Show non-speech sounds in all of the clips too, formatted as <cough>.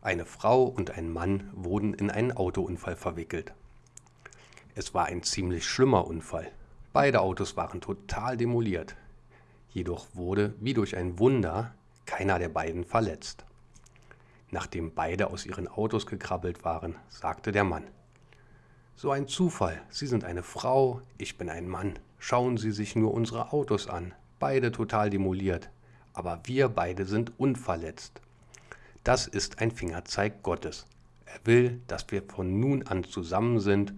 Eine Frau und ein Mann wurden in einen Autounfall verwickelt. Es war ein ziemlich schlimmer Unfall. Beide Autos waren total demoliert. Jedoch wurde, wie durch ein Wunder, keiner der beiden verletzt. Nachdem beide aus ihren Autos gekrabbelt waren, sagte der Mann, So ein Zufall, Sie sind eine Frau, ich bin ein Mann. Schauen Sie sich nur unsere Autos an, beide total demoliert, aber wir beide sind unverletzt. Das ist ein Fingerzeig Gottes. Er will, dass wir von nun an zusammen sind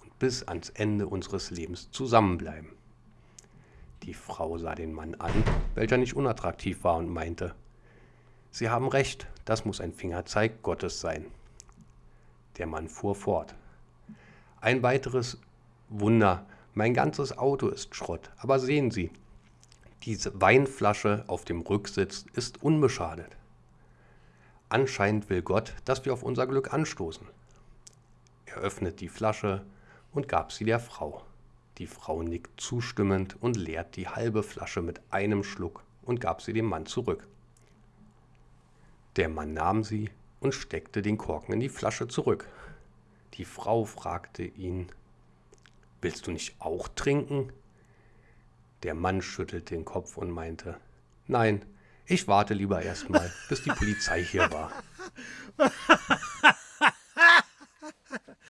und bis ans Ende unseres Lebens zusammenbleiben. Die Frau sah den Mann an, welcher nicht unattraktiv war und meinte, Sie haben recht, das muss ein Fingerzeig Gottes sein. Der Mann fuhr fort. Ein weiteres Wunder, mein ganzes Auto ist Schrott, aber sehen Sie, diese Weinflasche auf dem Rücksitz ist unbeschadet. Anscheinend will Gott, dass wir auf unser Glück anstoßen. Er öffnet die Flasche und gab sie der Frau. Die Frau nickt zustimmend und leert die halbe Flasche mit einem Schluck und gab sie dem Mann zurück. Der Mann nahm sie und steckte den Korken in die Flasche zurück. Die Frau fragte ihn, Willst du nicht auch trinken? Der Mann schüttelte den Kopf und meinte, Nein, ich warte lieber erstmal, bis die Polizei hier war. <laughs>